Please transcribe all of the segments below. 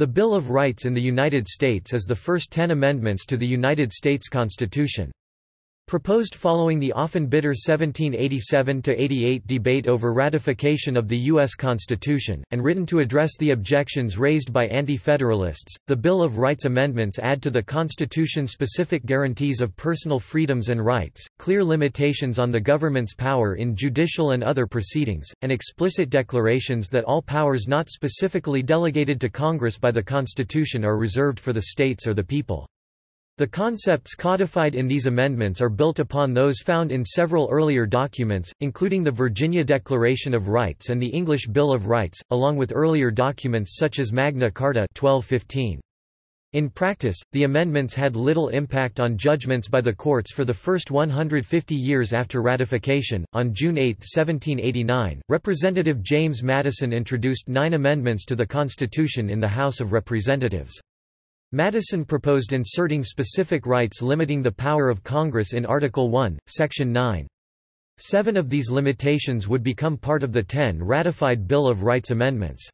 The Bill of Rights in the United States is the first ten amendments to the United States Constitution. Proposed following the often bitter 1787–88 debate over ratification of the U.S. Constitution, and written to address the objections raised by Anti-Federalists, the Bill of Rights amendments add to the Constitution specific guarantees of personal freedoms and rights, clear limitations on the government's power in judicial and other proceedings, and explicit declarations that all powers not specifically delegated to Congress by the Constitution are reserved for the states or the people. The concepts codified in these amendments are built upon those found in several earlier documents, including the Virginia Declaration of Rights and the English Bill of Rights, along with earlier documents such as Magna Carta 1215. In practice, the amendments had little impact on judgments by the courts for the first 150 years after ratification. On June 8, 1789, Representative James Madison introduced nine amendments to the Constitution in the House of Representatives. Madison proposed inserting specific rights limiting the power of Congress in Article 1, Section 9. Seven of these limitations would become part of the ten ratified Bill of Rights amendments.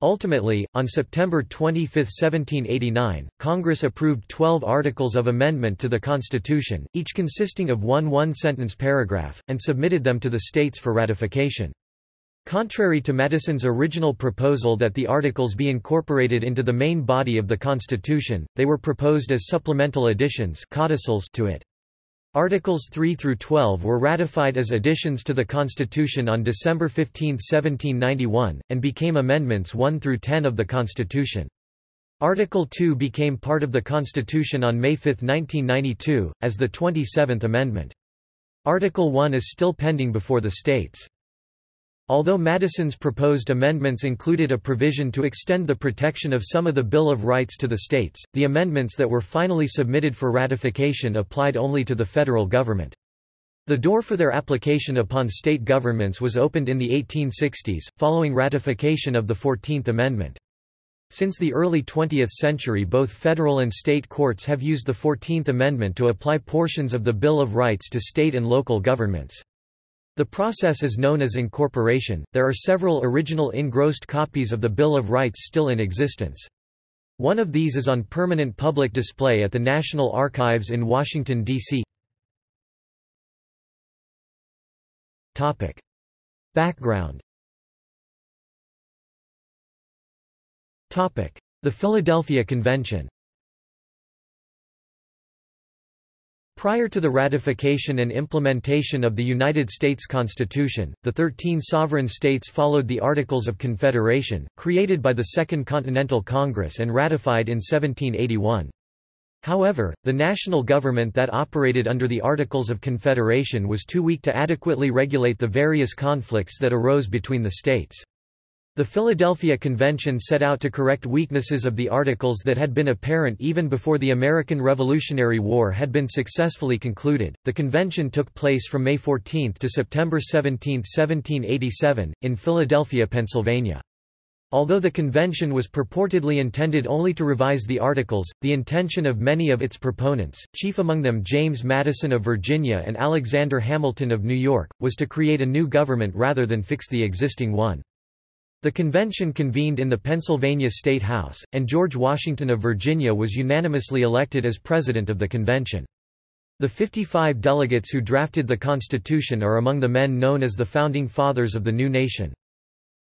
Ultimately, on September 25, 1789, Congress approved 12 articles of amendment to the Constitution, each consisting of one one-sentence paragraph, and submitted them to the states for ratification. Contrary to Madison's original proposal that the articles be incorporated into the main body of the Constitution, they were proposed as supplemental additions codicils to it. Articles 3 through 12 were ratified as additions to the Constitution on December 15, 1791, and became amendments 1 through 10 of the Constitution. Article 2 became part of the Constitution on May 5, 1992, as the 27th Amendment. Article 1 is still pending before the states. Although Madison's proposed amendments included a provision to extend the protection of some of the Bill of Rights to the states, the amendments that were finally submitted for ratification applied only to the federal government. The door for their application upon state governments was opened in the 1860s, following ratification of the Fourteenth Amendment. Since the early 20th century both federal and state courts have used the Fourteenth Amendment to apply portions of the Bill of Rights to state and local governments. The process is known as incorporation. There are several original engrossed copies of the Bill of Rights still in existence. One of these is on permanent public display at the National Archives in Washington, D.C. Background The Philadelphia Convention Prior to the ratification and implementation of the United States Constitution, the Thirteen Sovereign States followed the Articles of Confederation, created by the Second Continental Congress and ratified in 1781. However, the national government that operated under the Articles of Confederation was too weak to adequately regulate the various conflicts that arose between the states. The Philadelphia Convention set out to correct weaknesses of the Articles that had been apparent even before the American Revolutionary War had been successfully concluded. The convention took place from May 14 to September 17, 1787, in Philadelphia, Pennsylvania. Although the convention was purportedly intended only to revise the Articles, the intention of many of its proponents, chief among them James Madison of Virginia and Alexander Hamilton of New York, was to create a new government rather than fix the existing one. The convention convened in the Pennsylvania State House, and George Washington of Virginia was unanimously elected as president of the convention. The 55 delegates who drafted the Constitution are among the men known as the Founding Fathers of the new nation.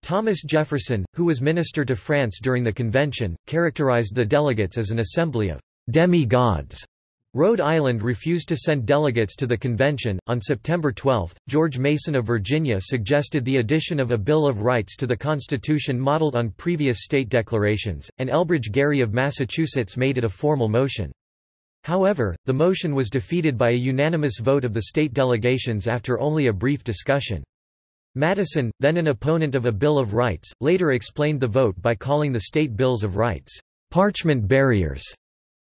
Thomas Jefferson, who was minister to France during the convention, characterized the delegates as an assembly of demi-gods Rhode Island refused to send delegates to the convention. On September 12, George Mason of Virginia suggested the addition of a Bill of Rights to the Constitution modeled on previous state declarations, and Elbridge Gerry of Massachusetts made it a formal motion. However, the motion was defeated by a unanimous vote of the state delegations after only a brief discussion. Madison, then an opponent of a Bill of Rights, later explained the vote by calling the state bills of rights, parchment barriers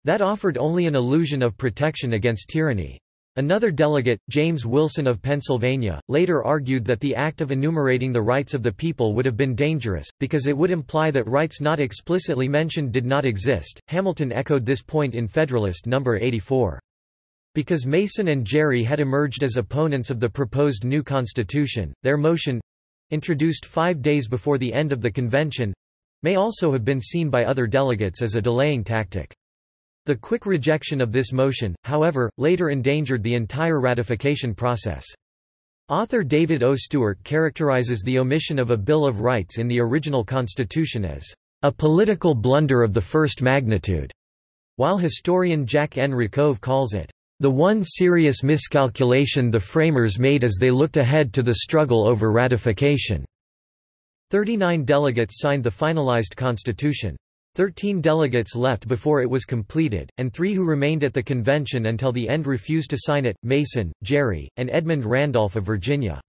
that offered only an illusion of protection against tyranny. Another delegate, James Wilson of Pennsylvania, later argued that the act of enumerating the rights of the people would have been dangerous, because it would imply that rights not explicitly mentioned did not exist. Hamilton echoed this point in Federalist No. 84. Because Mason and Gerry had emerged as opponents of the proposed new constitution, their motion introduced five days before the end of the convention may also have been seen by other delegates as a delaying tactic. The quick rejection of this motion, however, later endangered the entire ratification process. Author David O. Stewart characterizes the omission of a Bill of Rights in the original Constitution as a political blunder of the first magnitude, while historian Jack N. Rakove calls it the one serious miscalculation the framers made as they looked ahead to the struggle over ratification. Thirty-nine delegates signed the finalized constitution. Thirteen delegates left before it was completed, and three who remained at the convention until the end refused to sign it, Mason, Gerry, and Edmund Randolph of Virginia.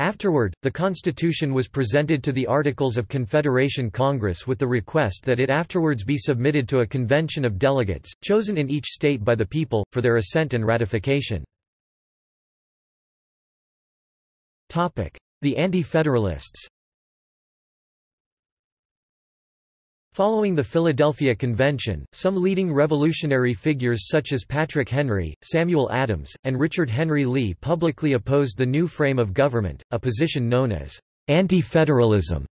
Afterward, the Constitution was presented to the Articles of Confederation Congress with the request that it afterwards be submitted to a convention of delegates, chosen in each state by the people, for their assent and ratification. The Anti-Federalists Following the Philadelphia Convention, some leading revolutionary figures such as Patrick Henry, Samuel Adams, and Richard Henry Lee publicly opposed the new frame of government, a position known as anti-federalism.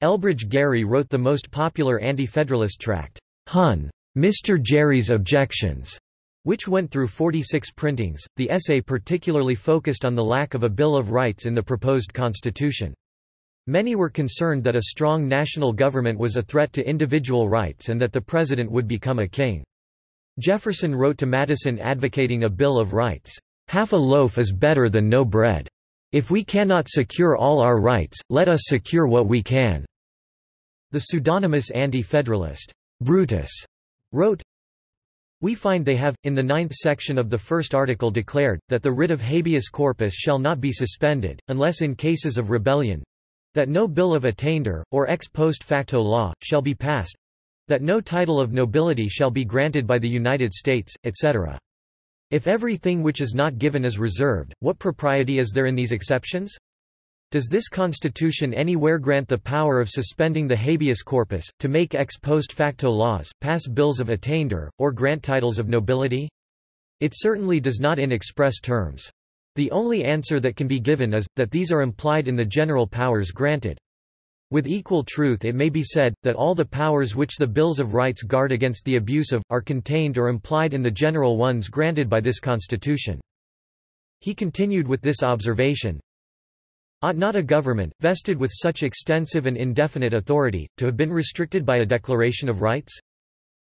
Elbridge Gerry wrote the most popular anti-federalist tract, Hun. Mr. Gerry's Objections, which went through 46 printings. The essay particularly focused on the lack of a Bill of Rights in the proposed constitution. Many were concerned that a strong national government was a threat to individual rights and that the president would become a king. Jefferson wrote to Madison advocating a Bill of Rights, "...half a loaf is better than no bread. If we cannot secure all our rights, let us secure what we can." The pseudonymous anti-federalist, Brutus, wrote, we find they have, in the ninth section of the first article declared, that the writ of habeas corpus shall not be suspended, unless in cases of rebellion, that no bill of attainder, or ex post facto law, shall be passed. That no title of nobility shall be granted by the United States, etc. If everything which is not given is reserved, what propriety is there in these exceptions? Does this Constitution anywhere grant the power of suspending the habeas corpus, to make ex post facto laws, pass bills of attainder, or grant titles of nobility? It certainly does not in express terms. The only answer that can be given is, that these are implied in the general powers granted. With equal truth it may be said, that all the powers which the Bills of Rights guard against the abuse of, are contained or implied in the general ones granted by this Constitution. He continued with this observation, Ought not a government, vested with such extensive and indefinite authority, to have been restricted by a Declaration of Rights?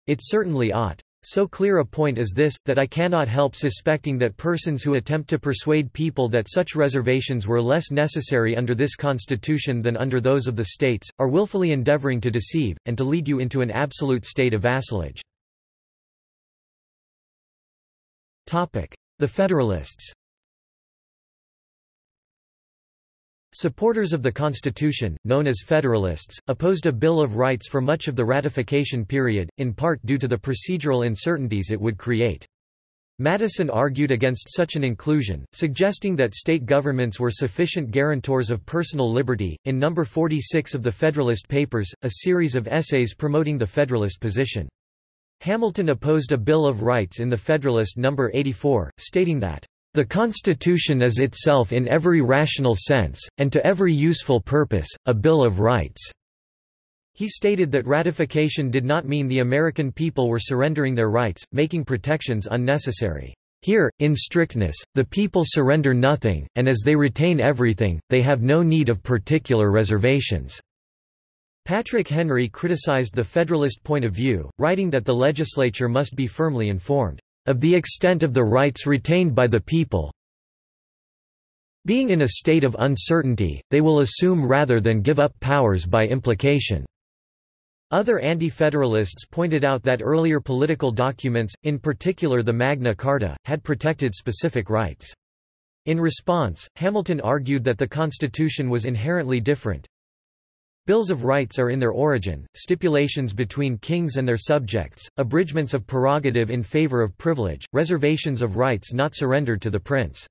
It certainly ought. So clear a point is this, that I cannot help suspecting that persons who attempt to persuade people that such reservations were less necessary under this Constitution than under those of the states, are willfully endeavoring to deceive, and to lead you into an absolute state of vassalage. The Federalists Supporters of the Constitution, known as Federalists, opposed a Bill of Rights for much of the ratification period, in part due to the procedural uncertainties it would create. Madison argued against such an inclusion, suggesting that state governments were sufficient guarantors of personal liberty. In number 46 of the Federalist Papers, a series of essays promoting the Federalist position. Hamilton opposed a Bill of Rights in the Federalist number 84, stating that the Constitution is itself in every rational sense, and to every useful purpose, a Bill of Rights." He stated that ratification did not mean the American people were surrendering their rights, making protections unnecessary. Here, in strictness, the people surrender nothing, and as they retain everything, they have no need of particular reservations. Patrick Henry criticized the Federalist point of view, writing that the legislature must be firmly informed of the extent of the rights retained by the people being in a state of uncertainty, they will assume rather than give up powers by implication." Other anti-federalists pointed out that earlier political documents, in particular the Magna Carta, had protected specific rights. In response, Hamilton argued that the Constitution was inherently different, Bills of rights are in their origin, stipulations between kings and their subjects, abridgments of prerogative in favor of privilege, reservations of rights not surrendered to the prince.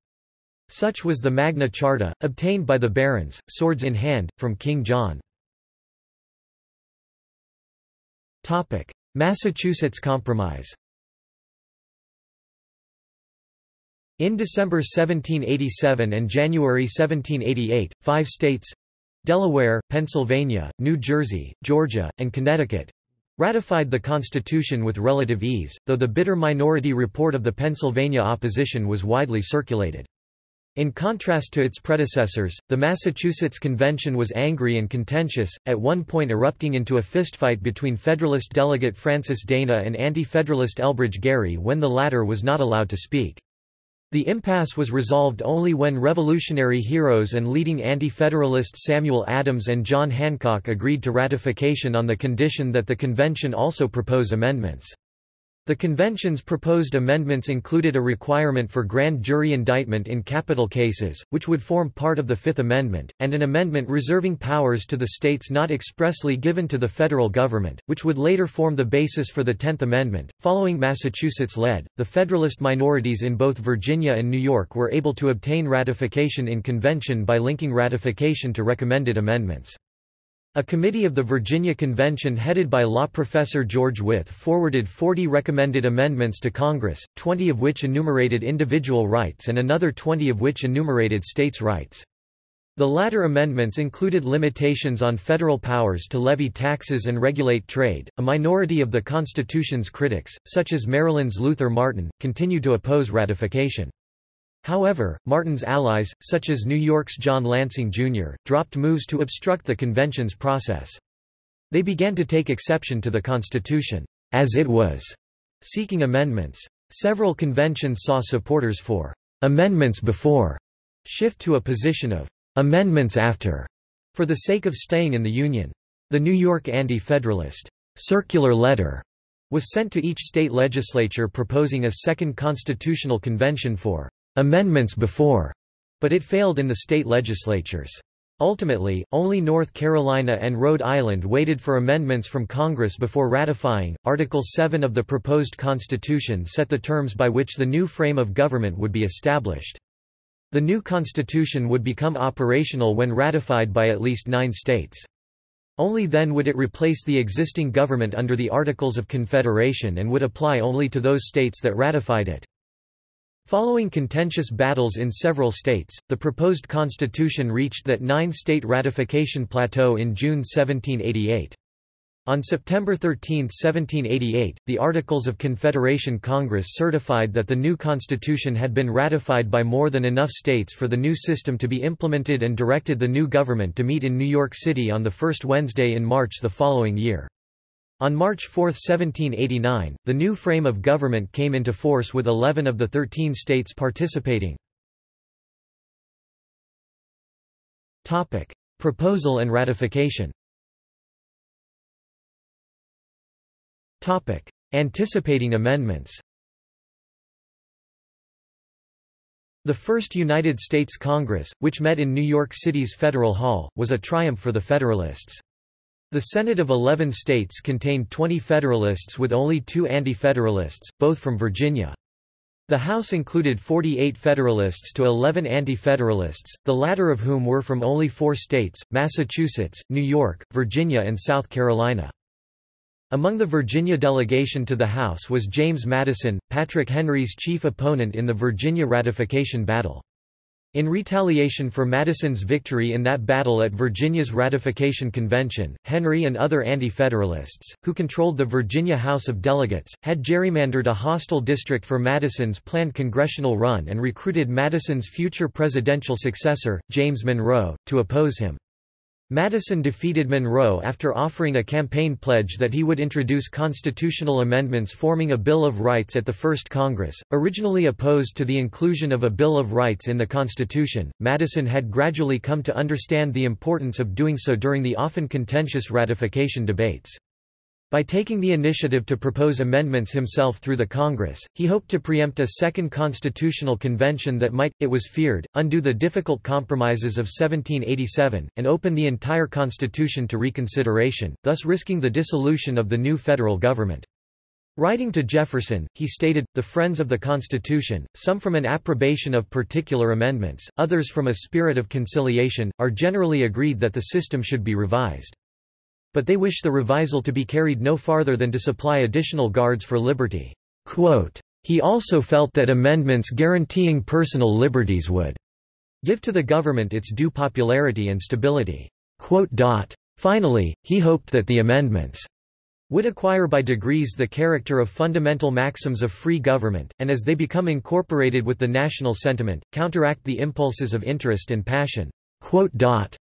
Such was the Magna Charta, obtained by the barons, swords in hand, from King John. Massachusetts Compromise In December 1787 and January 1788, five states, Delaware, Pennsylvania, New Jersey, Georgia, and Connecticut ratified the Constitution with relative ease, though the bitter minority report of the Pennsylvania opposition was widely circulated. In contrast to its predecessors, the Massachusetts Convention was angry and contentious, at one point erupting into a fistfight between Federalist delegate Francis Dana and anti-Federalist Elbridge Gerry when the latter was not allowed to speak. The impasse was resolved only when revolutionary heroes and leading anti-federalists Samuel Adams and John Hancock agreed to ratification on the condition that the convention also propose amendments. The convention's proposed amendments included a requirement for grand jury indictment in capital cases, which would form part of the Fifth Amendment, and an amendment reserving powers to the states not expressly given to the federal government, which would later form the basis for the Tenth Amendment. Following Massachusetts led, the Federalist minorities in both Virginia and New York were able to obtain ratification in convention by linking ratification to recommended amendments. A committee of the Virginia Convention headed by law professor George Wythe forwarded 40 recommended amendments to Congress, 20 of which enumerated individual rights and another 20 of which enumerated states' rights. The latter amendments included limitations on federal powers to levy taxes and regulate trade. A minority of the Constitution's critics, such as Maryland's Luther Martin, continued to oppose ratification. However, Martin's allies, such as New York's John Lansing Jr., dropped moves to obstruct the convention's process. They began to take exception to the Constitution, as it was, seeking amendments. Several conventions saw supporters for amendments before shift to a position of amendments after, for the sake of staying in the Union. The New York Anti-Federalist circular letter was sent to each state legislature proposing a second constitutional convention for amendments before, but it failed in the state legislatures. Ultimately, only North Carolina and Rhode Island waited for amendments from Congress before ratifying. Article 7 of the proposed constitution set the terms by which the new frame of government would be established. The new constitution would become operational when ratified by at least nine states. Only then would it replace the existing government under the Articles of Confederation and would apply only to those states that ratified it. Following contentious battles in several states, the proposed constitution reached that nine-state ratification plateau in June 1788. On September 13, 1788, the Articles of Confederation Congress certified that the new constitution had been ratified by more than enough states for the new system to be implemented and directed the new government to meet in New York City on the first Wednesday in March the following year. On March 4, 1789, the new frame of government came into force with 11 of the 13 states participating. Topic: Proposal and ratification Topic: Anticipating amendments The first United States Congress, which met in New York City's Federal Hall, was a triumph for the Federalists. The Senate of 11 states contained 20 Federalists with only two Anti-Federalists, both from Virginia. The House included 48 Federalists to 11 Anti-Federalists, the latter of whom were from only four states, Massachusetts, New York, Virginia and South Carolina. Among the Virginia delegation to the House was James Madison, Patrick Henry's chief opponent in the Virginia ratification battle. In retaliation for Madison's victory in that battle at Virginia's Ratification Convention, Henry and other anti-federalists, who controlled the Virginia House of Delegates, had gerrymandered a hostile district for Madison's planned congressional run and recruited Madison's future presidential successor, James Monroe, to oppose him. Madison defeated Monroe after offering a campaign pledge that he would introduce constitutional amendments forming a Bill of Rights at the First Congress. Originally opposed to the inclusion of a Bill of Rights in the Constitution, Madison had gradually come to understand the importance of doing so during the often contentious ratification debates. By taking the initiative to propose amendments himself through the Congress, he hoped to preempt a second constitutional convention that might, it was feared, undo the difficult compromises of 1787, and open the entire Constitution to reconsideration, thus risking the dissolution of the new federal government. Writing to Jefferson, he stated, the friends of the Constitution, some from an approbation of particular amendments, others from a spirit of conciliation, are generally agreed that the system should be revised but they wish the revisal to be carried no farther than to supply additional guards for liberty. Quote, he also felt that amendments guaranteeing personal liberties would give to the government its due popularity and stability. Finally, he hoped that the amendments would acquire by degrees the character of fundamental maxims of free government, and as they become incorporated with the national sentiment, counteract the impulses of interest and passion.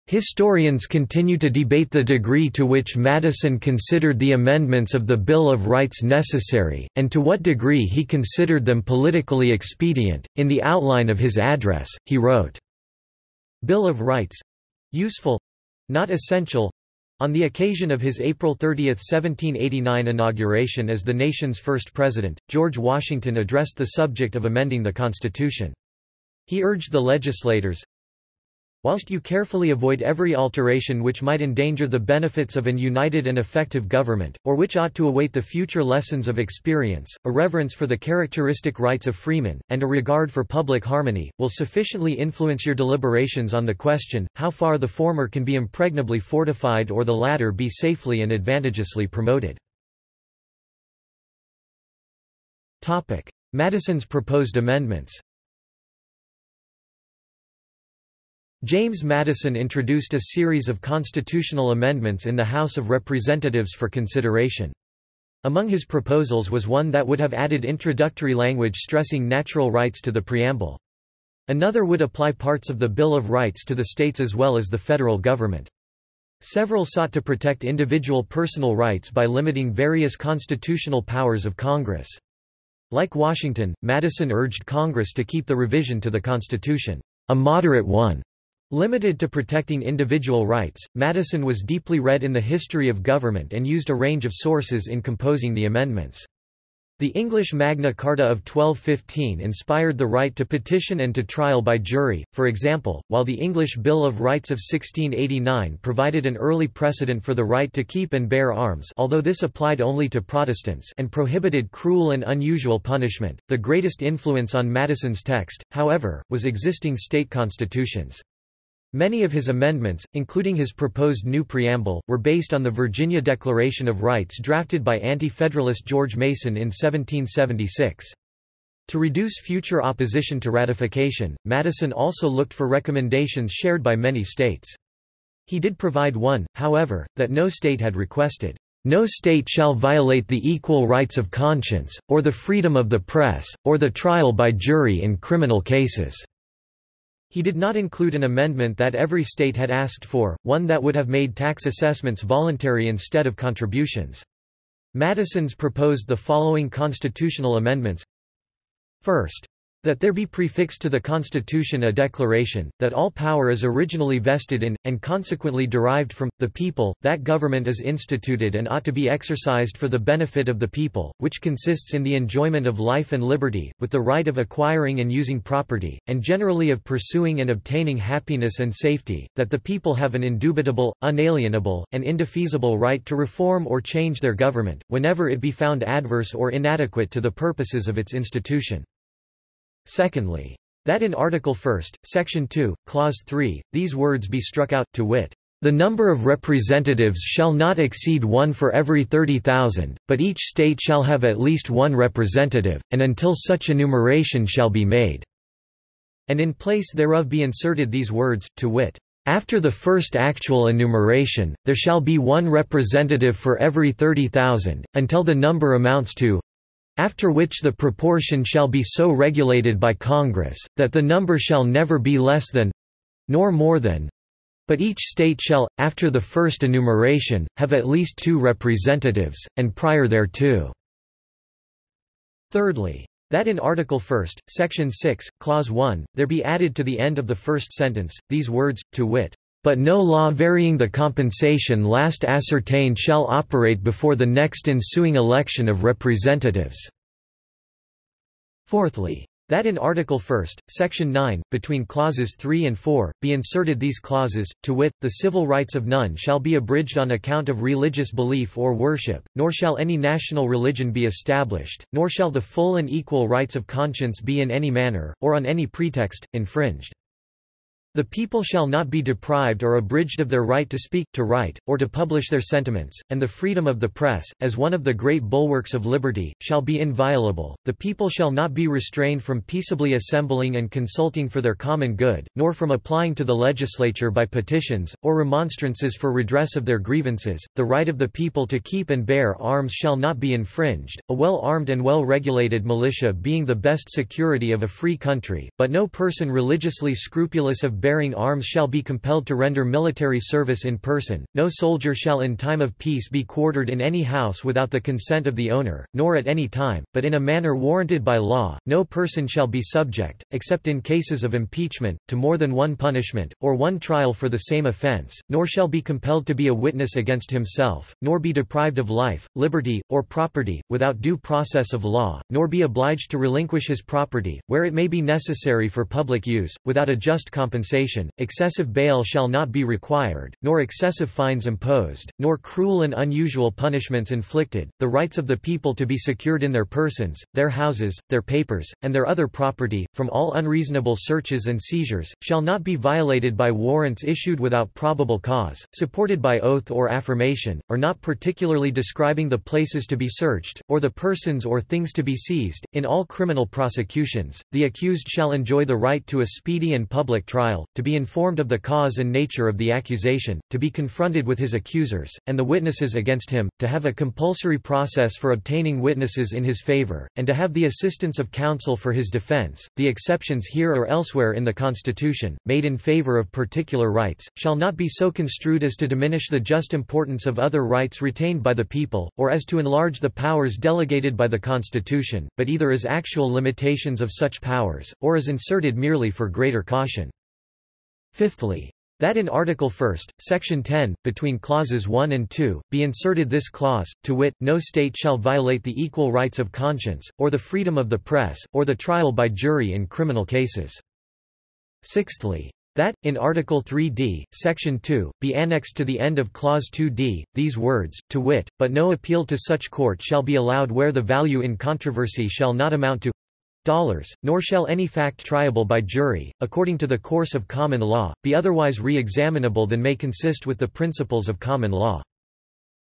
Historians continue to debate the degree to which Madison considered the amendments of the Bill of Rights necessary, and to what degree he considered them politically expedient. In the outline of his address, he wrote, Bill of Rights useful not essential on the occasion of his April 30, 1789 inauguration as the nation's first president, George Washington addressed the subject of amending the Constitution. He urged the legislators, Whilst you carefully avoid every alteration which might endanger the benefits of an united and effective government, or which ought to await the future lessons of experience, a reverence for the characteristic rights of freemen, and a regard for public harmony, will sufficiently influence your deliberations on the question, how far the former can be impregnably fortified or the latter be safely and advantageously promoted. Madison's proposed amendments James Madison introduced a series of constitutional amendments in the House of Representatives for consideration. Among his proposals was one that would have added introductory language stressing natural rights to the preamble. Another would apply parts of the Bill of Rights to the states as well as the federal government. Several sought to protect individual personal rights by limiting various constitutional powers of Congress. Like Washington, Madison urged Congress to keep the revision to the Constitution a moderate one Limited to protecting individual rights, Madison was deeply read in the history of government and used a range of sources in composing the amendments. The English Magna Carta of 1215 inspired the right to petition and to trial by jury, for example, while the English Bill of Rights of 1689 provided an early precedent for the right to keep and bear arms although this applied only to Protestants and prohibited cruel and unusual punishment. The greatest influence on Madison's text, however, was existing state constitutions. Many of his amendments, including his proposed new preamble, were based on the Virginia Declaration of Rights drafted by Anti-Federalist George Mason in 1776. To reduce future opposition to ratification, Madison also looked for recommendations shared by many states. He did provide one, however, that no state had requested. No state shall violate the equal rights of conscience, or the freedom of the press, or the trial by jury in criminal cases. He did not include an amendment that every state had asked for, one that would have made tax assessments voluntary instead of contributions. Madison's proposed the following constitutional amendments. First, that there be prefixed to the Constitution a declaration, that all power is originally vested in, and consequently derived from, the people, that government is instituted and ought to be exercised for the benefit of the people, which consists in the enjoyment of life and liberty, with the right of acquiring and using property, and generally of pursuing and obtaining happiness and safety, that the people have an indubitable, unalienable, and indefeasible right to reform or change their government, whenever it be found adverse or inadequate to the purposes of its institution. Secondly, that in Article 1, Section 2, Clause 3, these words be struck out, to wit, the number of representatives shall not exceed one for every thirty thousand, but each state shall have at least one representative, and until such enumeration shall be made." And in place thereof be inserted these words, to wit, after the first actual enumeration, there shall be one representative for every thirty thousand, until the number amounts to after which the proportion shall be so regulated by Congress, that the number shall never be less than nor more than but each state shall, after the first enumeration, have at least two representatives, and prior thereto. Thirdly, that in Article 1, Section 6, Clause 1, there be added to the end of the first sentence, these words, to wit, but no law varying the compensation last ascertained shall operate before the next ensuing election of representatives." Fourthly, that in Article 1, Section 9, between clauses 3 and 4, be inserted these clauses, to wit, the civil rights of none shall be abridged on account of religious belief or worship, nor shall any national religion be established, nor shall the full and equal rights of conscience be in any manner, or on any pretext, infringed. The people shall not be deprived or abridged of their right to speak, to write, or to publish their sentiments, and the freedom of the press, as one of the great bulwarks of liberty, shall be inviolable. The people shall not be restrained from peaceably assembling and consulting for their common good, nor from applying to the legislature by petitions, or remonstrances for redress of their grievances. The right of the people to keep and bear arms shall not be infringed, a well armed and well regulated militia being the best security of a free country, but no person religiously scrupulous of bearing arms shall be compelled to render military service in person, no soldier shall in time of peace be quartered in any house without the consent of the owner, nor at any time, but in a manner warranted by law, no person shall be subject, except in cases of impeachment, to more than one punishment, or one trial for the same offence, nor shall be compelled to be a witness against himself, nor be deprived of life, liberty, or property, without due process of law, nor be obliged to relinquish his property, where it may be necessary for public use, without a just compensation compensation, excessive bail shall not be required, nor excessive fines imposed, nor cruel and unusual punishments inflicted, the rights of the people to be secured in their persons, their houses, their papers, and their other property, from all unreasonable searches and seizures, shall not be violated by warrants issued without probable cause, supported by oath or affirmation, or not particularly describing the places to be searched, or the persons or things to be seized. In all criminal prosecutions, the accused shall enjoy the right to a speedy and public trial, to be informed of the cause and nature of the accusation, to be confronted with his accusers, and the witnesses against him, to have a compulsory process for obtaining witnesses in his favor, and to have the assistance of counsel for his defense. The exceptions here or elsewhere in the Constitution, made in favor of particular rights, shall not be so construed as to diminish the just importance of other rights retained by the people, or as to enlarge the powers delegated by the Constitution, but either as actual limitations of such powers, or as inserted merely for greater caution. Fifthly, that in Article 1, Section 10, between clauses 1 and 2, be inserted this clause, to wit, no state shall violate the equal rights of conscience, or the freedom of the press, or the trial by jury in criminal cases. Sixthly, that, in Article 3d, Section 2, be annexed to the end of Clause 2d, these words, to wit, but no appeal to such court shall be allowed where the value in controversy shall not amount to dollars, nor shall any fact triable by jury, according to the course of common law, be otherwise re-examinable than may consist with the principles of common law.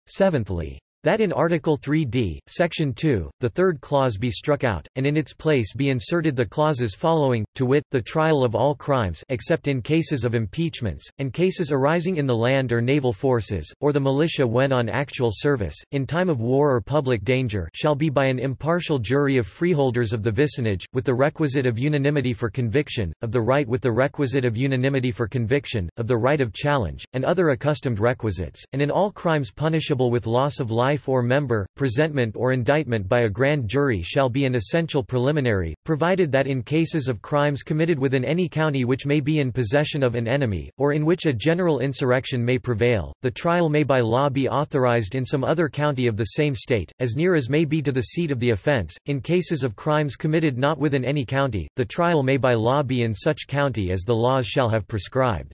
Seventhly, that in Article 3d, Section 2, the third clause be struck out, and in its place be inserted the clauses following, to wit, the trial of all crimes except in cases of impeachments, and cases arising in the land or naval forces, or the militia when on actual service, in time of war or public danger shall be by an impartial jury of freeholders of the vicinage, with the requisite of unanimity for conviction, of the right with the requisite of unanimity for conviction, of the right of challenge, and other accustomed requisites, and in all crimes punishable with loss of life life or member, presentment or indictment by a grand jury shall be an essential preliminary, provided that in cases of crimes committed within any county which may be in possession of an enemy, or in which a general insurrection may prevail, the trial may by law be authorized in some other county of the same state, as near as may be to the seat of the offense. In cases of crimes committed not within any county, the trial may by law be in such county as the laws shall have prescribed.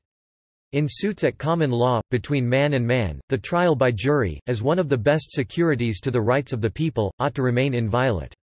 In suits at common law, between man and man, the trial by jury, as one of the best securities to the rights of the people, ought to remain inviolate.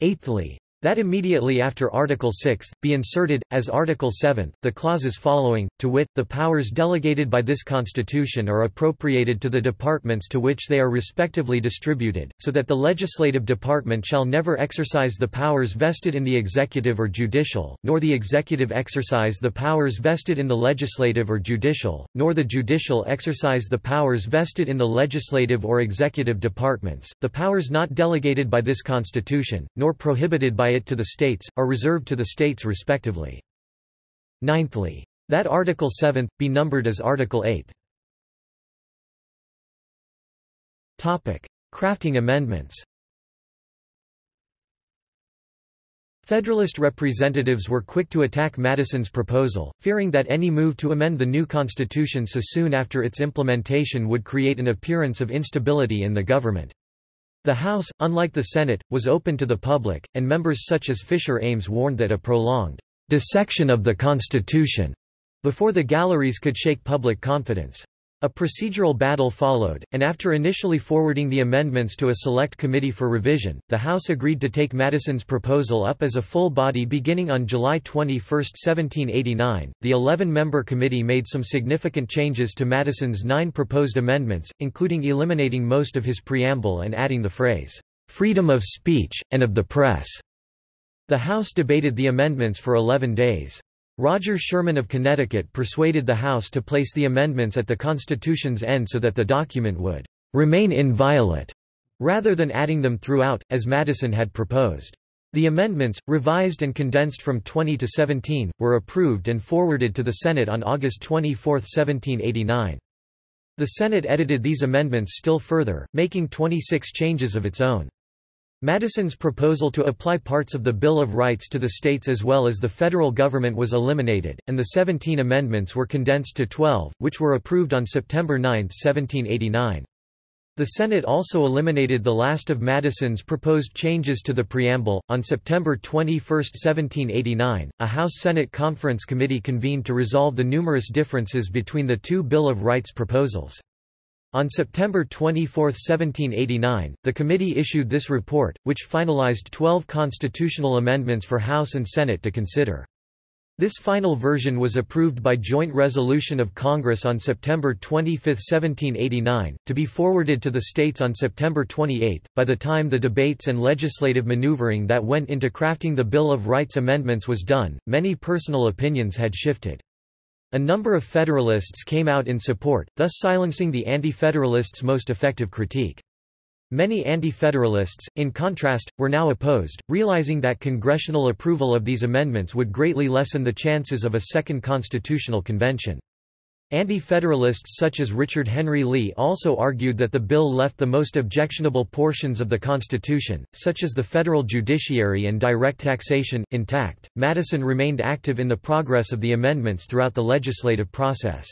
Eighthly, that immediately after Article 6, be inserted, as Article 7, the clauses following, to wit, the powers delegated by this Constitution are appropriated to the departments to which they are respectively distributed, so that the legislative department shall never exercise the powers vested in the executive or judicial, nor the executive exercise the powers vested in the legislative or judicial, nor the judicial exercise the powers vested in the legislative or executive departments. The powers not delegated by this Constitution, nor prohibited by by it to the states, are reserved to the states respectively. Ninthly. That Article 7, be numbered as Article 8. Crafting amendments Federalist representatives were quick to attack Madison's proposal, fearing that any move to amend the new constitution so soon after its implementation would create an appearance of instability in the government. The House, unlike the Senate, was open to the public, and members such as Fisher Ames warned that a prolonged dissection of the Constitution before the galleries could shake public confidence. A procedural battle followed, and after initially forwarding the amendments to a select committee for revision, the House agreed to take Madison's proposal up as a full body beginning on July 21, 1789. The 11 member committee made some significant changes to Madison's nine proposed amendments, including eliminating most of his preamble and adding the phrase, freedom of speech, and of the press. The House debated the amendments for 11 days. Roger Sherman of Connecticut persuaded the House to place the amendments at the Constitution's end so that the document would remain inviolate, rather than adding them throughout, as Madison had proposed. The amendments, revised and condensed from 20 to 17, were approved and forwarded to the Senate on August 24, 1789. The Senate edited these amendments still further, making 26 changes of its own. Madison's proposal to apply parts of the Bill of Rights to the states as well as the federal government was eliminated, and the 17 amendments were condensed to 12, which were approved on September 9, 1789. The Senate also eliminated the last of Madison's proposed changes to the preamble. On September 21, 1789, a House-Senate Conference Committee convened to resolve the numerous differences between the two Bill of Rights proposals. On September 24, 1789, the committee issued this report, which finalized 12 constitutional amendments for House and Senate to consider. This final version was approved by joint resolution of Congress on September 25, 1789, to be forwarded to the states on September 28. By the time the debates and legislative maneuvering that went into crafting the Bill of Rights amendments was done, many personal opinions had shifted. A number of Federalists came out in support, thus silencing the Anti-Federalists' most effective critique. Many Anti-Federalists, in contrast, were now opposed, realizing that congressional approval of these amendments would greatly lessen the chances of a second constitutional convention. Anti-Federalists such as Richard Henry Lee also argued that the bill left the most objectionable portions of the Constitution, such as the federal judiciary and direct taxation, intact. Madison remained active in the progress of the amendments throughout the legislative process.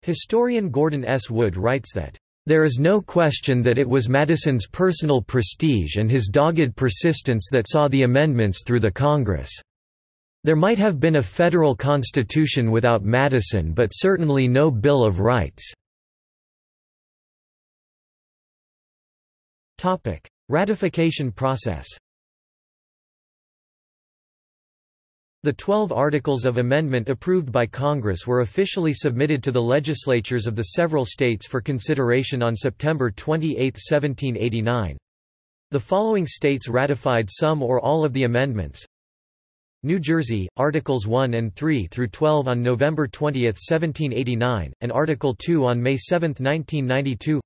Historian Gordon S. Wood writes that, there is no question that it was Madison's personal prestige and his dogged persistence that saw the amendments through the Congress. There might have been a federal constitution without Madison but certainly no Bill of Rights. Ratification process The Twelve Articles of Amendment approved by Congress were officially submitted to the legislatures of the several states for consideration on September 28, 1789. The following states ratified some or all of the amendments New Jersey, Articles 1 and 3 through 12 on November 20, 1789, and Article 2 on May 7, 1992.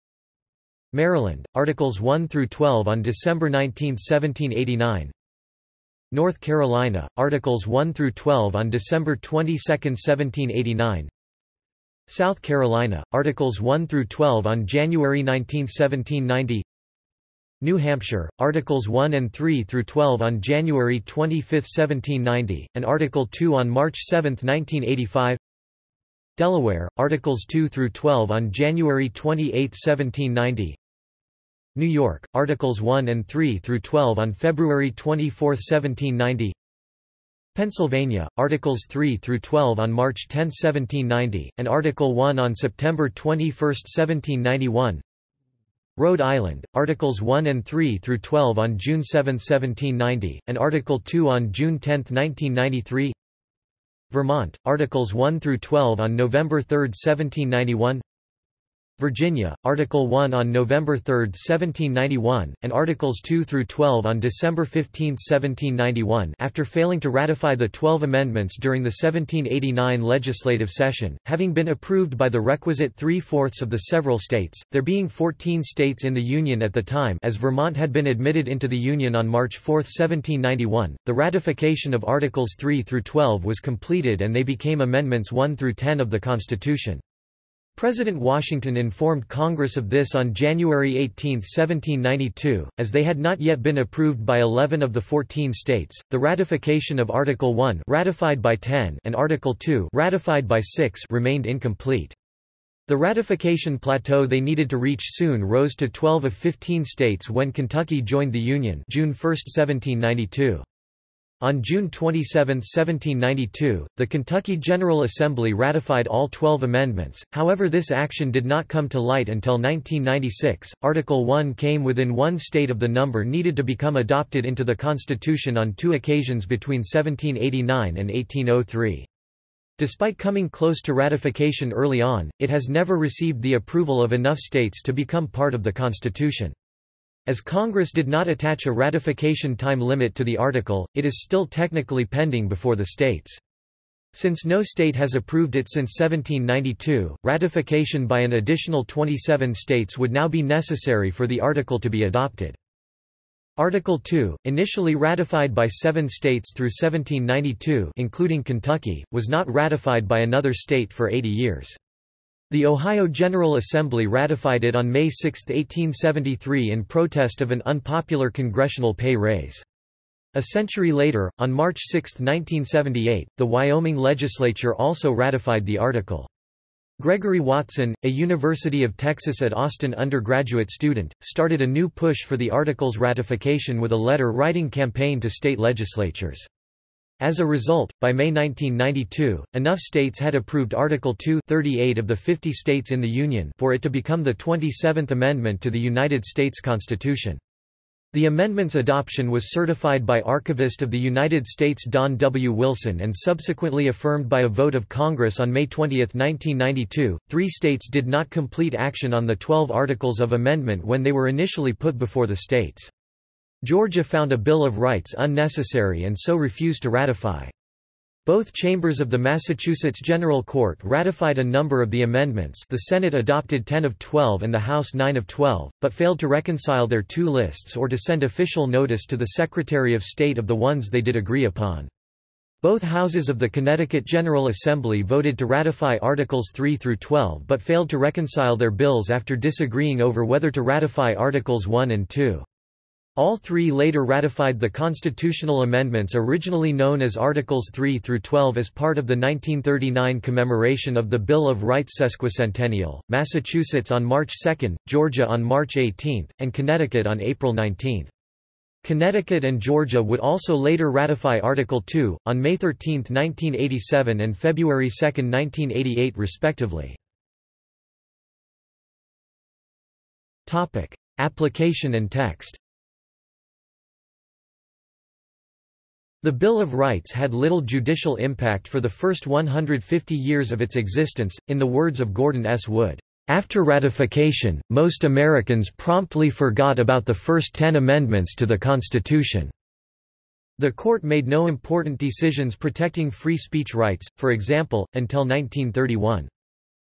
Maryland, Articles 1 through 12 on December 19, 1789. North Carolina, Articles 1 through 12 on December 22, 1789. South Carolina, Articles 1 through 12 on January 19, 1790. New Hampshire, Articles 1 and 3 through 12 on January 25, 1790, and Article 2 on March 7, 1985. Delaware, Articles 2 through 12 on January 28, 1790. New York, Articles 1 and 3 through 12 on February 24, 1790. Pennsylvania, Articles 3 through 12 on March 10, 1790, and Article 1 on September 21, 1791. Rhode Island, Articles 1 and 3 through 12 on June 7, 1790, and Article 2 on June 10, 1993. Vermont, Articles 1 through 12 on November 3, 1791. Virginia, Article 1 on November 3, 1791, and Articles 2 through 12 on December 15, 1791 after failing to ratify the Twelve Amendments during the 1789 legislative session, having been approved by the requisite three-fourths of the several states, there being 14 states in the Union at the time as Vermont had been admitted into the Union on March 4, 1791, the ratification of Articles 3 through 12 was completed and they became Amendments 1 through 10 of the Constitution. President Washington informed Congress of this on January 18, 1792, as they had not yet been approved by 11 of the 14 states. The ratification of Article 1, ratified by 10, and Article 2, ratified by 6, remained incomplete. The ratification plateau they needed to reach soon rose to 12 of 15 states when Kentucky joined the Union, June 1, 1792. On June 27, 1792, the Kentucky General Assembly ratified all 12 amendments, however this action did not come to light until 1996. Article 1 came within one state of the number needed to become adopted into the Constitution on two occasions between 1789 and 1803. Despite coming close to ratification early on, it has never received the approval of enough states to become part of the Constitution. As Congress did not attach a ratification time limit to the article, it is still technically pending before the states. Since no state has approved it since 1792, ratification by an additional 27 states would now be necessary for the article to be adopted. Article 2, initially ratified by seven states through 1792 including Kentucky, was not ratified by another state for 80 years. The Ohio General Assembly ratified it on May 6, 1873 in protest of an unpopular congressional pay raise. A century later, on March 6, 1978, the Wyoming legislature also ratified the article. Gregory Watson, a University of Texas at Austin undergraduate student, started a new push for the article's ratification with a letter-writing campaign to state legislatures. As a result, by May 1992, enough states had approved Article 2 38 of the 50 states in the Union for it to become the 27th Amendment to the United States Constitution. The amendment's adoption was certified by Archivist of the United States Don W. Wilson and subsequently affirmed by a vote of Congress on May 20, 1992. Three states did not complete action on the 12 Articles of Amendment when they were initially put before the states. Georgia found a Bill of Rights unnecessary and so refused to ratify. Both chambers of the Massachusetts General Court ratified a number of the amendments the Senate adopted 10 of 12 and the House 9 of 12, but failed to reconcile their two lists or to send official notice to the Secretary of State of the ones they did agree upon. Both houses of the Connecticut General Assembly voted to ratify Articles 3 through 12 but failed to reconcile their bills after disagreeing over whether to ratify Articles 1 and 2. All three later ratified the constitutional amendments originally known as Articles 3 through 12 as part of the 1939 commemoration of the Bill of Rights sesquicentennial, Massachusetts on March 2, Georgia on March 18, and Connecticut on April 19. Connecticut and Georgia would also later ratify Article 2, on May 13, 1987 and February 2, 1988 respectively. Application and text The Bill of Rights had little judicial impact for the first 150 years of its existence, in the words of Gordon S. Wood. After ratification, most Americans promptly forgot about the first ten amendments to the Constitution. The court made no important decisions protecting free speech rights, for example, until 1931.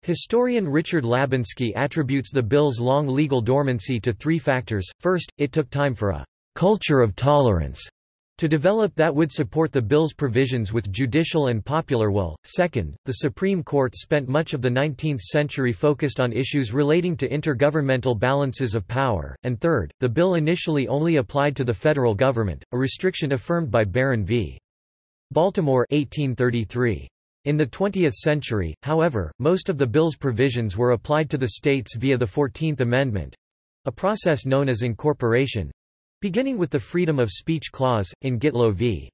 Historian Richard Labunski attributes the bill's long legal dormancy to three factors. First, it took time for a culture of tolerance to develop that would support the bill's provisions with judicial and popular will. Second, the Supreme Court spent much of the 19th century focused on issues relating to intergovernmental balances of power. And third, the bill initially only applied to the federal government, a restriction affirmed by Barron v. Baltimore 1833. In the 20th century, however, most of the bill's provisions were applied to the states via the Fourteenth Amendment a process known as incorporation Beginning with the Freedom of Speech Clause, in Gitlow v.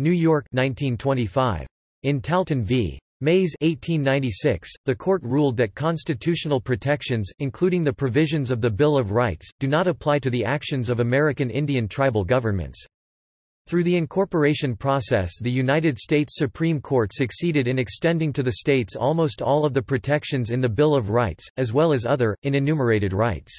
New York 1925. In Talton v. Mayes 1896, the court ruled that constitutional protections, including the provisions of the Bill of Rights, do not apply to the actions of American Indian tribal governments. Through the incorporation process the United States Supreme Court succeeded in extending to the states almost all of the protections in the Bill of Rights, as well as other, in enumerated rights.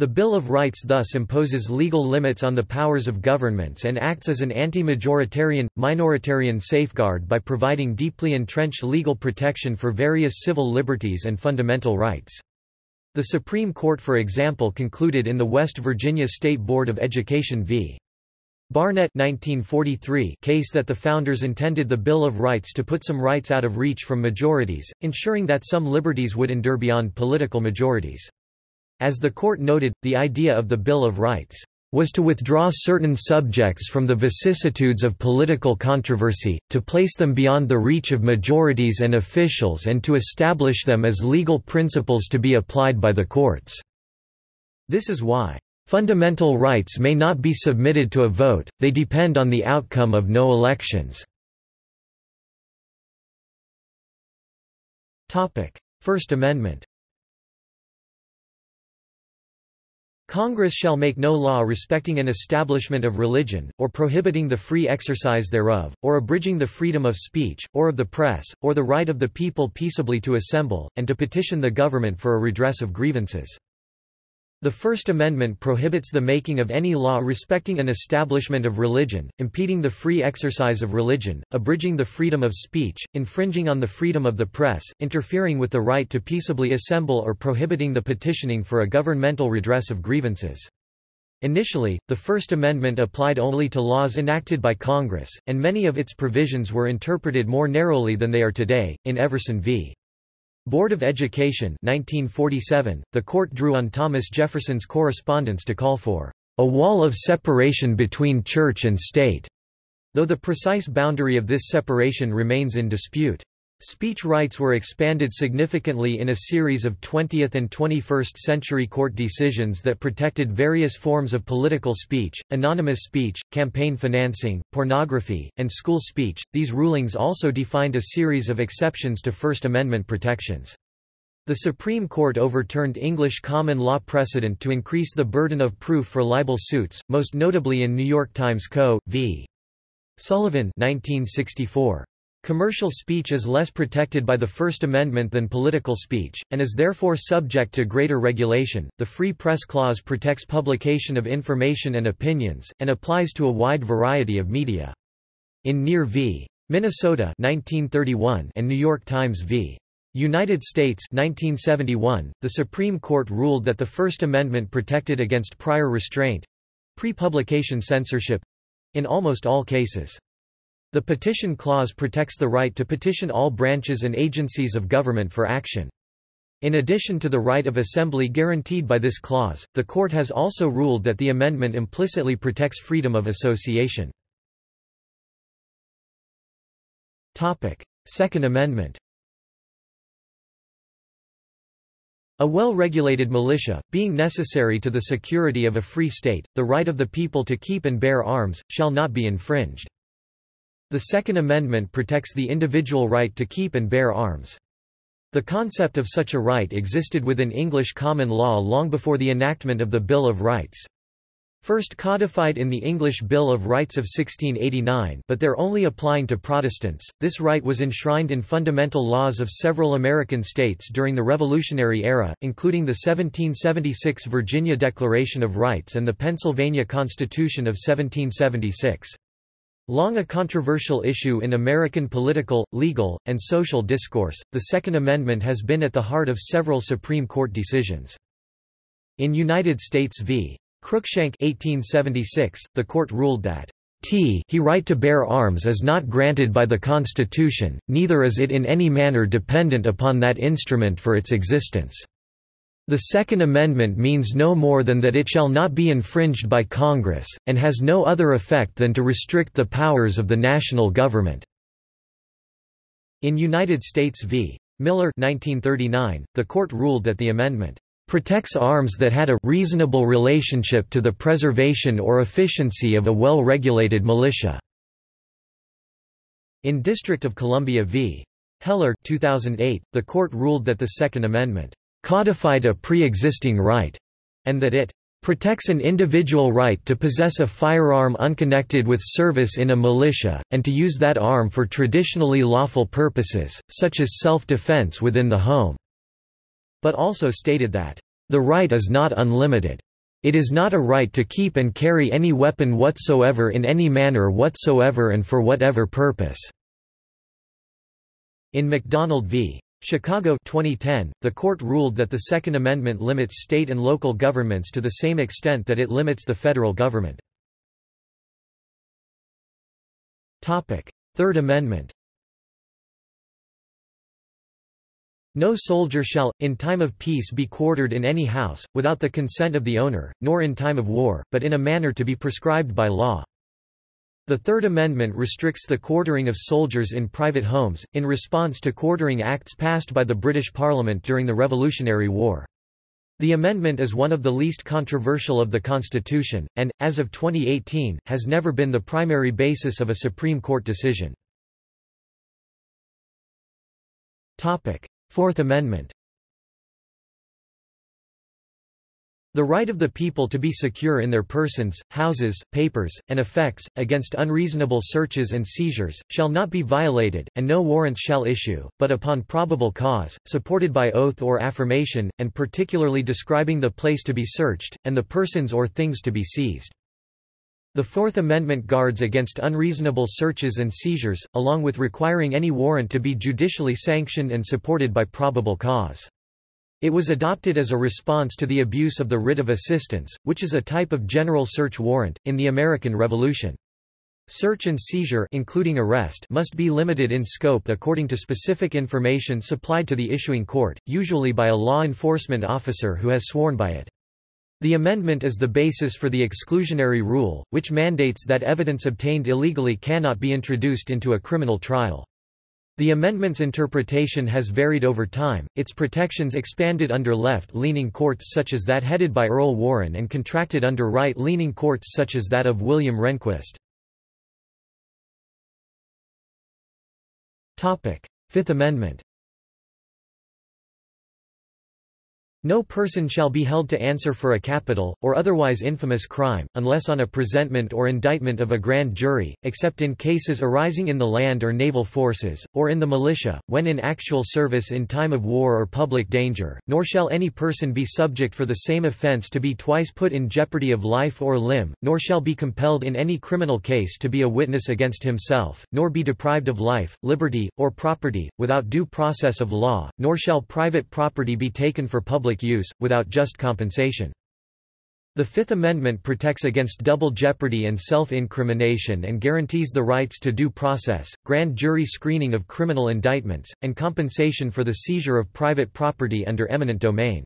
The Bill of Rights thus imposes legal limits on the powers of governments and acts as an anti-majoritarian, minoritarian safeguard by providing deeply entrenched legal protection for various civil liberties and fundamental rights. The Supreme Court for example concluded in the West Virginia State Board of Education v. Barnette 1943 case that the founders intended the Bill of Rights to put some rights out of reach from majorities, ensuring that some liberties would endure beyond political majorities. As the court noted, the idea of the Bill of Rights was to withdraw certain subjects from the vicissitudes of political controversy, to place them beyond the reach of majorities and officials and to establish them as legal principles to be applied by the courts. This is why Fundamental rights may not be submitted to a vote, they depend on the outcome of no elections. First Amendment Congress shall make no law respecting an establishment of religion, or prohibiting the free exercise thereof, or abridging the freedom of speech, or of the press, or the right of the people peaceably to assemble, and to petition the government for a redress of grievances. The First Amendment prohibits the making of any law respecting an establishment of religion, impeding the free exercise of religion, abridging the freedom of speech, infringing on the freedom of the press, interfering with the right to peaceably assemble or prohibiting the petitioning for a governmental redress of grievances. Initially, the First Amendment applied only to laws enacted by Congress, and many of its provisions were interpreted more narrowly than they are today. In Everson v. Board of Education 1947, the court drew on Thomas Jefferson's correspondence to call for a wall of separation between church and state, though the precise boundary of this separation remains in dispute. Speech rights were expanded significantly in a series of 20th and 21st century court decisions that protected various forms of political speech, anonymous speech, campaign financing, pornography, and school speech. These rulings also defined a series of exceptions to First Amendment protections. The Supreme Court overturned English common law precedent to increase the burden of proof for libel suits, most notably in New York Times Co. v. Sullivan 1964. Commercial speech is less protected by the First Amendment than political speech, and is therefore subject to greater regulation. The Free Press Clause protects publication of information and opinions, and applies to a wide variety of media. In Near v. Minnesota 1931 and New York Times v. United States 1971, the Supreme Court ruled that the First Amendment protected against prior restraint—pre-publication censorship—in almost all cases. The Petition Clause protects the right to petition all branches and agencies of government for action. In addition to the right of assembly guaranteed by this clause, the court has also ruled that the amendment implicitly protects freedom of association. Second Amendment A well-regulated militia, being necessary to the security of a free state, the right of the people to keep and bear arms, shall not be infringed. The Second Amendment protects the individual right to keep and bear arms. The concept of such a right existed within English common law long before the enactment of the Bill of Rights. First codified in the English Bill of Rights of 1689 but they're only applying to Protestants, this right was enshrined in fundamental laws of several American states during the Revolutionary era, including the 1776 Virginia Declaration of Rights and the Pennsylvania Constitution of 1776. Long a controversial issue in American political, legal, and social discourse, the Second Amendment has been at the heart of several Supreme Court decisions. In United States v. Cruikshank 1876, the court ruled that t he right to bear arms is not granted by the Constitution, neither is it in any manner dependent upon that instrument for its existence. The Second Amendment means no more than that it shall not be infringed by Congress, and has no other effect than to restrict the powers of the national government." In United States v. Miller 1939, the court ruled that the amendment protects arms that had a reasonable relationship to the preservation or efficiency of a well-regulated militia." In District of Columbia v. Heller 2008, the court ruled that the Second Amendment codified a pre-existing right, and that it protects an individual right to possess a firearm unconnected with service in a militia, and to use that arm for traditionally lawful purposes, such as self-defense within the home." But also stated that, "...the right is not unlimited. It is not a right to keep and carry any weapon whatsoever in any manner whatsoever and for whatever purpose." In McDonald v. Chicago 2010, the court ruled that the Second Amendment limits state and local governments to the same extent that it limits the federal government. Third Amendment No soldier shall, in time of peace be quartered in any house, without the consent of the owner, nor in time of war, but in a manner to be prescribed by law. The Third Amendment restricts the quartering of soldiers in private homes, in response to quartering acts passed by the British Parliament during the Revolutionary War. The amendment is one of the least controversial of the Constitution, and, as of 2018, has never been the primary basis of a Supreme Court decision. Fourth Amendment The right of the people to be secure in their persons, houses, papers, and effects, against unreasonable searches and seizures, shall not be violated, and no warrants shall issue, but upon probable cause, supported by oath or affirmation, and particularly describing the place to be searched, and the persons or things to be seized. The Fourth Amendment guards against unreasonable searches and seizures, along with requiring any warrant to be judicially sanctioned and supported by probable cause. It was adopted as a response to the abuse of the writ of assistance, which is a type of general search warrant, in the American Revolution. Search and seizure including arrest must be limited in scope according to specific information supplied to the issuing court, usually by a law enforcement officer who has sworn by it. The amendment is the basis for the exclusionary rule, which mandates that evidence obtained illegally cannot be introduced into a criminal trial. The amendment's interpretation has varied over time, its protections expanded under left-leaning courts such as that headed by Earl Warren and contracted under right-leaning courts such as that of William Rehnquist. Fifth Amendment No person shall be held to answer for a capital, or otherwise infamous crime, unless on a presentment or indictment of a grand jury, except in cases arising in the land or naval forces, or in the militia, when in actual service in time of war or public danger, nor shall any person be subject for the same offence to be twice put in jeopardy of life or limb, nor shall be compelled in any criminal case to be a witness against himself, nor be deprived of life, liberty, or property, without due process of law, nor shall private property be taken for public public use, without just compensation. The Fifth Amendment protects against double jeopardy and self-incrimination and guarantees the rights to due process, grand jury screening of criminal indictments, and compensation for the seizure of private property under eminent domain.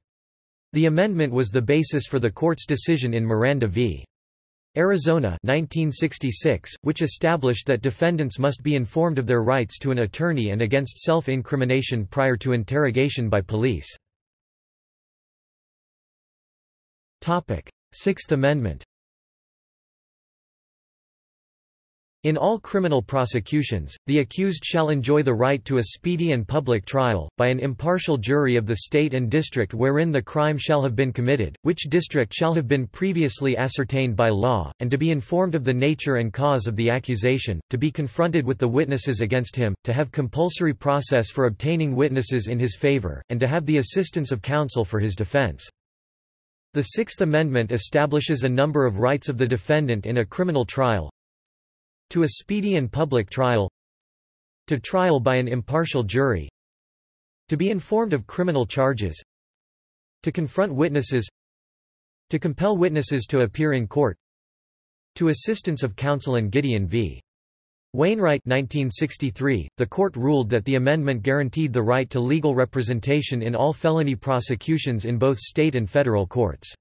The amendment was the basis for the court's decision in Miranda v. Arizona 1966, which established that defendants must be informed of their rights to an attorney and against self-incrimination prior to interrogation by police. Sixth Amendment In all criminal prosecutions, the accused shall enjoy the right to a speedy and public trial, by an impartial jury of the state and district wherein the crime shall have been committed, which district shall have been previously ascertained by law, and to be informed of the nature and cause of the accusation, to be confronted with the witnesses against him, to have compulsory process for obtaining witnesses in his favor, and to have the assistance of counsel for his defense. The Sixth Amendment establishes a number of rights of the defendant in a criminal trial to a speedy and public trial to trial by an impartial jury to be informed of criminal charges to confront witnesses to compel witnesses to appear in court to assistance of counsel in Gideon v. Wainwright 1963, the court ruled that the amendment guaranteed the right to legal representation in all felony prosecutions in both state and federal courts.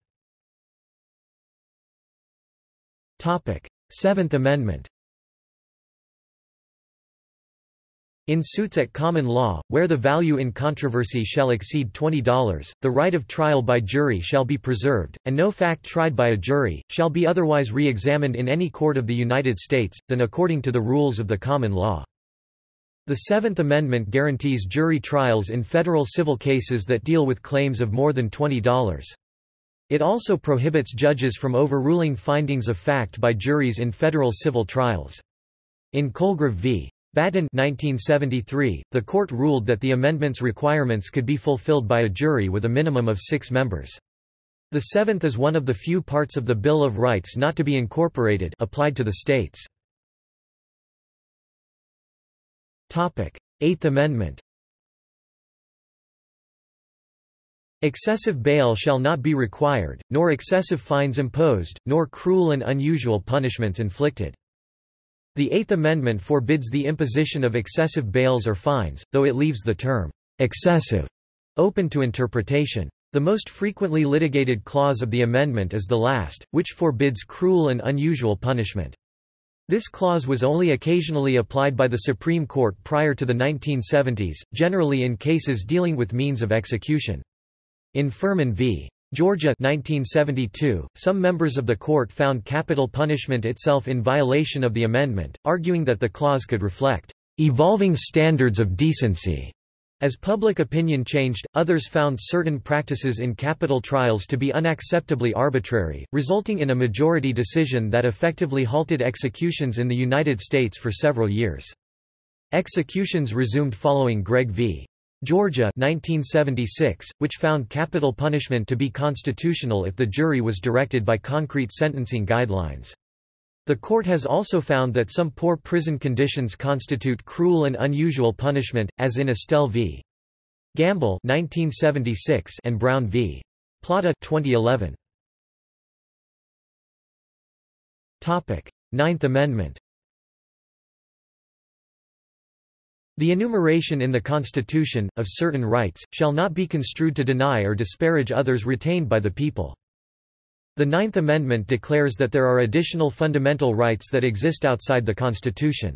Seventh Amendment In suits at common law, where the value in controversy shall exceed $20, the right of trial by jury shall be preserved, and no fact tried by a jury, shall be otherwise re-examined in any court of the United States, than according to the rules of the common law. The Seventh Amendment guarantees jury trials in federal civil cases that deal with claims of more than $20. It also prohibits judges from overruling findings of fact by juries in federal civil trials. In Colgrove v. Battin 1973, the court ruled that the amendment's requirements could be fulfilled by a jury with a minimum of six members. The seventh is one of the few parts of the Bill of Rights not to be incorporated applied to the states. Eighth Amendment Excessive bail shall not be required, nor excessive fines imposed, nor cruel and unusual punishments inflicted. The Eighth Amendment forbids the imposition of excessive bails or fines, though it leaves the term, excessive, open to interpretation. The most frequently litigated clause of the amendment is the last, which forbids cruel and unusual punishment. This clause was only occasionally applied by the Supreme Court prior to the 1970s, generally in cases dealing with means of execution. In Furman v. Georgia 1972, some members of the court found capital punishment itself in violation of the amendment, arguing that the clause could reflect evolving standards of decency. As public opinion changed, others found certain practices in capital trials to be unacceptably arbitrary, resulting in a majority decision that effectively halted executions in the United States for several years. Executions resumed following Gregg v. Georgia 1976, which found capital punishment to be constitutional if the jury was directed by concrete sentencing guidelines. The court has also found that some poor prison conditions constitute cruel and unusual punishment, as in Estelle v. Gamble 1976 and Brown v. Plata 2011. Topic: Ninth Amendment. The enumeration in the Constitution, of certain rights, shall not be construed to deny or disparage others retained by the people. The Ninth Amendment declares that there are additional fundamental rights that exist outside the Constitution.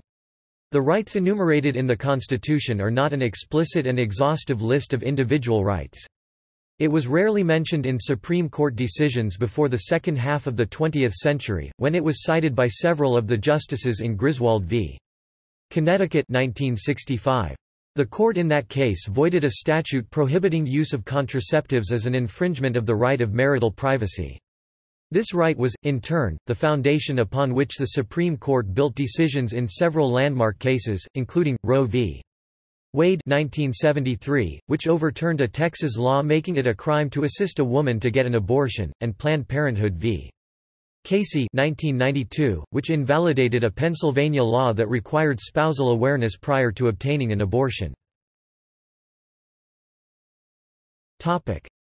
The rights enumerated in the Constitution are not an explicit and exhaustive list of individual rights. It was rarely mentioned in Supreme Court decisions before the second half of the 20th century, when it was cited by several of the justices in Griswold v. Connecticut 1965. The court in that case voided a statute prohibiting use of contraceptives as an infringement of the right of marital privacy. This right was, in turn, the foundation upon which the Supreme Court built decisions in several landmark cases, including, Roe v. Wade 1973, which overturned a Texas law making it a crime to assist a woman to get an abortion, and Planned Parenthood v. Casey 1992, which invalidated a Pennsylvania law that required spousal awareness prior to obtaining an abortion.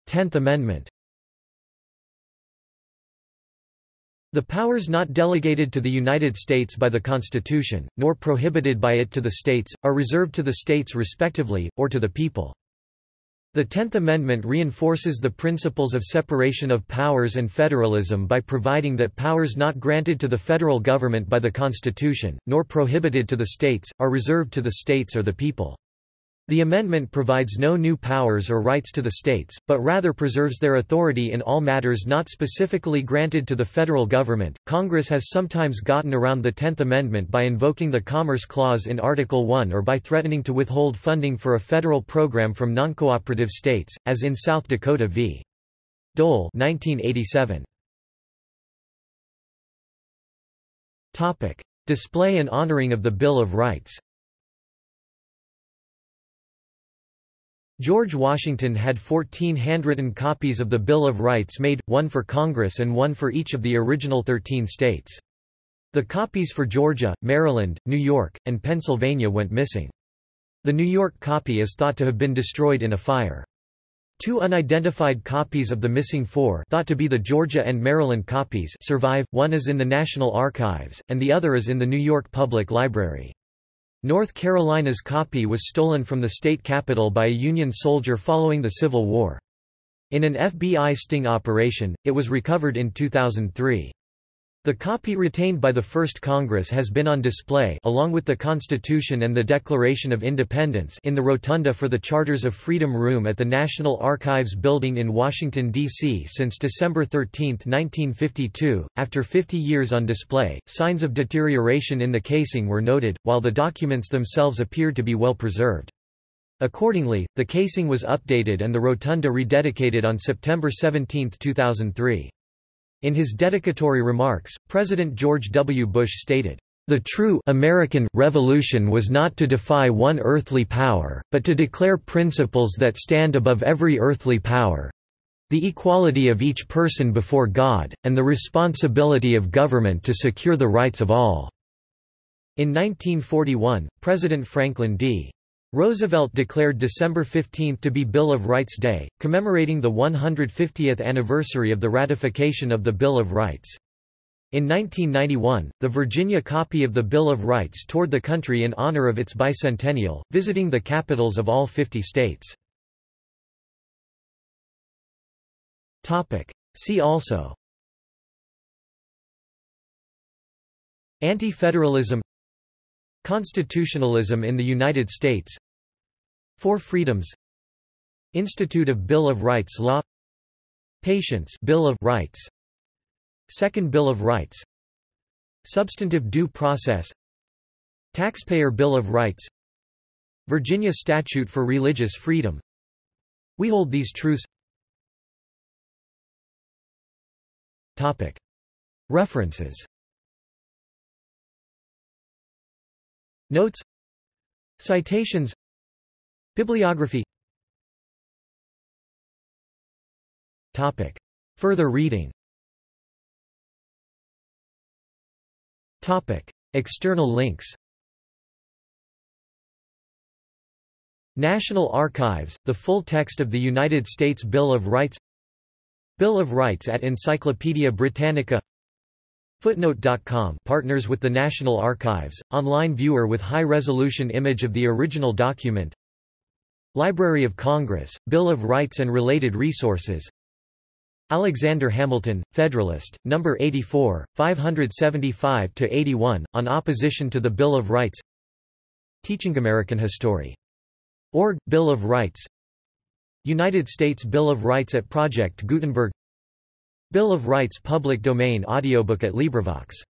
Tenth Amendment The powers not delegated to the United States by the Constitution, nor prohibited by it to the states, are reserved to the states respectively, or to the people. The Tenth Amendment reinforces the principles of separation of powers and federalism by providing that powers not granted to the federal government by the Constitution, nor prohibited to the states, are reserved to the states or the people. The amendment provides no new powers or rights to the states, but rather preserves their authority in all matters not specifically granted to the federal government. Congress has sometimes gotten around the Tenth Amendment by invoking the Commerce Clause in Article 1 or by threatening to withhold funding for a federal program from noncooperative states, as in South Dakota v. Dole 1987. Topic: Display and honoring of the Bill of Rights. George Washington had 14 handwritten copies of the Bill of Rights made, one for Congress and one for each of the original 13 states. The copies for Georgia, Maryland, New York, and Pennsylvania went missing. The New York copy is thought to have been destroyed in a fire. Two unidentified copies of the missing four thought to be the Georgia and Maryland copies survive, one is in the National Archives, and the other is in the New York Public Library. North Carolina's copy was stolen from the state capitol by a Union soldier following the Civil War. In an FBI sting operation, it was recovered in 2003. The copy retained by the First Congress has been on display along with the Constitution and the Declaration of Independence in the rotunda for the Charters of Freedom Room at the National Archives Building in Washington, D.C. since December 13, 1952. After 50 years on display, signs of deterioration in the casing were noted, while the documents themselves appeared to be well preserved. Accordingly, the casing was updated and the rotunda rededicated on September 17, 2003. In his dedicatory remarks, President George W. Bush stated, "...the true American revolution was not to defy one earthly power, but to declare principles that stand above every earthly power—the equality of each person before God, and the responsibility of government to secure the rights of all." In 1941, President Franklin D. Roosevelt declared December 15 to be Bill of Rights Day, commemorating the 150th anniversary of the ratification of the Bill of Rights. In 1991, the Virginia copy of the Bill of Rights toured the country in honor of its bicentennial, visiting the capitals of all 50 states. See also Anti-federalism Constitutionalism in the United States. Four Freedoms. Institute of Bill of Rights Law. Patients Bill of Rights. Second Bill of Rights. Substantive Due Process. Taxpayer Bill of Rights. Virginia Statute for Religious Freedom. We hold these truths. Topic. References Notes. Citations. Bibliography. Topic. Further reading. Topic. External links. National Archives, the full text of the United States Bill of Rights. Bill of Rights at Encyclopaedia Britannica Footnote.com partners with the National Archives, online viewer with high-resolution image of the original document Library of Congress, Bill of Rights and related resources Alexander Hamilton, Federalist, No. 84, 575–81, on opposition to the Bill of Rights Teaching American History. Org, Bill of Rights United States Bill of Rights at Project Gutenberg Bill of Rights public domain audiobook at LibriVox